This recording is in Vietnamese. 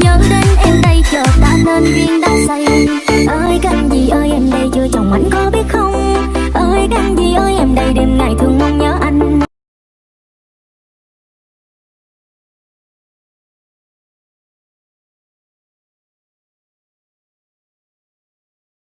nhớ đến em đây, chờ ta nên duyên đã say. ơi cần gì ơi, em đây chưa chồng anh có biết không